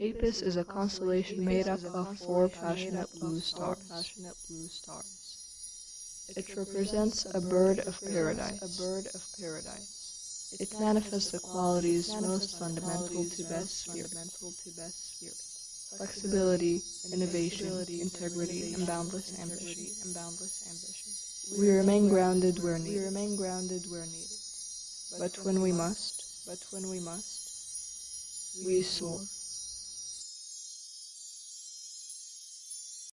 Apus is a constellation made up of four passionate blue stars. It represents a bird of paradise. A bird of paradise. It manifests the qualities most fundamental to best sphere. Flexibility, innovation, integrity, and boundless ambition. We remain grounded where needed. We remain grounded where needed. But when we must, but when we must, we soar.